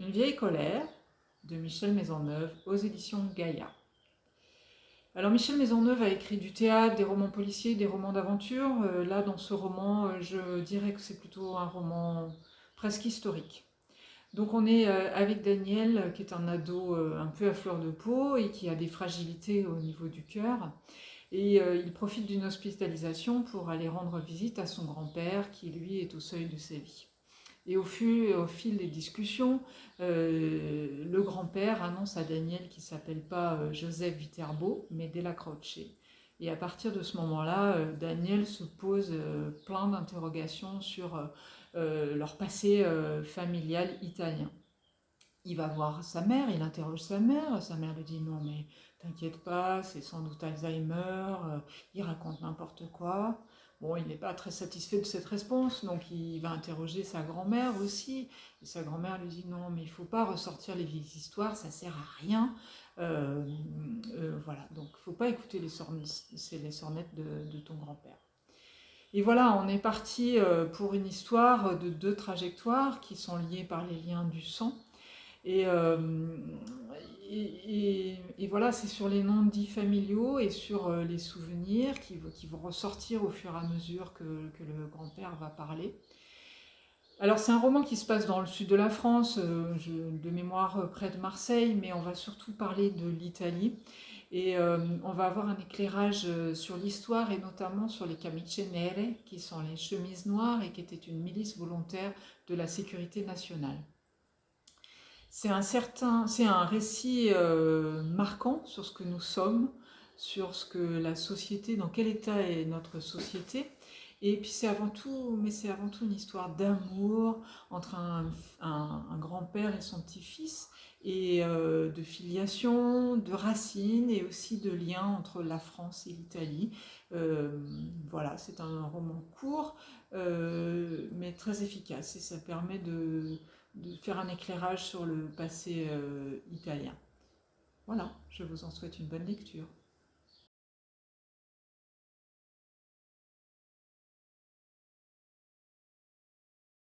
Une vieille colère de Michel Maisonneuve aux éditions Gaïa. Alors Michel Maisonneuve a écrit du théâtre, des romans policiers, des romans d'aventure. Euh, là, dans ce roman, euh, je dirais que c'est plutôt un roman presque historique. Donc on est euh, avec Daniel, qui est un ado un peu à fleur de peau et qui a des fragilités au niveau du cœur. Et il profite d'une hospitalisation pour aller rendre visite à son grand-père, qui lui est au seuil de sa vie. Et au, au fil des discussions, euh, le grand-père annonce à Daniel qu'il ne s'appelle pas euh, Joseph Viterbo, mais Della Croce. Et à partir de ce moment-là, euh, Daniel se pose plein d'interrogations sur leur passé familial italien. Il va voir sa mère, il interroge sa mère, sa mère lui dit non mais t'inquiète pas, c'est sans doute Alzheimer, il raconte n'importe quoi. Bon, il n'est pas très satisfait de cette réponse, donc il va interroger sa grand-mère aussi. Sa grand-mère lui dit non, mais il ne faut pas ressortir les vieilles histoires, ça ne sert à rien. Euh, euh, voilà, donc il ne faut pas écouter les, sornettes de, ton grand-père. Et voilà, on est parti euh, pour une histoire de deux trajectoires qui sont liées par les liens du sang. Et, et, voilà, c'est sur les noms dits familiaux et sur euh, les souvenirs qui, vont ressortir au fur et à mesure que, le grand-père va parler. Alors c'est un roman qui se passe dans le sud de la France, euh, de mémoire euh, près de Marseille, mais on va surtout parler de l'Italie. Et on va avoir un éclairage sur l'histoire et notamment sur les camicie nere, qui sont les chemises noires et qui étaient une milice volontaire de la sécurité nationale. C'est un, certain, un récit euh, marquant sur ce que nous sommes, sur ce que la société, dans quel état est notre société. Et puis c'est avant tout, mais c'est avant tout une histoire d'amour entre un, grand-père et son petit-fils, et euh, de filiation, de racines, et aussi de liens entre la France et l'Italie. Euh, voilà, c'est un roman court, mais très efficace, et ça permet de de faire un éclairage sur le passé euh, italien. Voilà, je vous en souhaite une bonne lecture.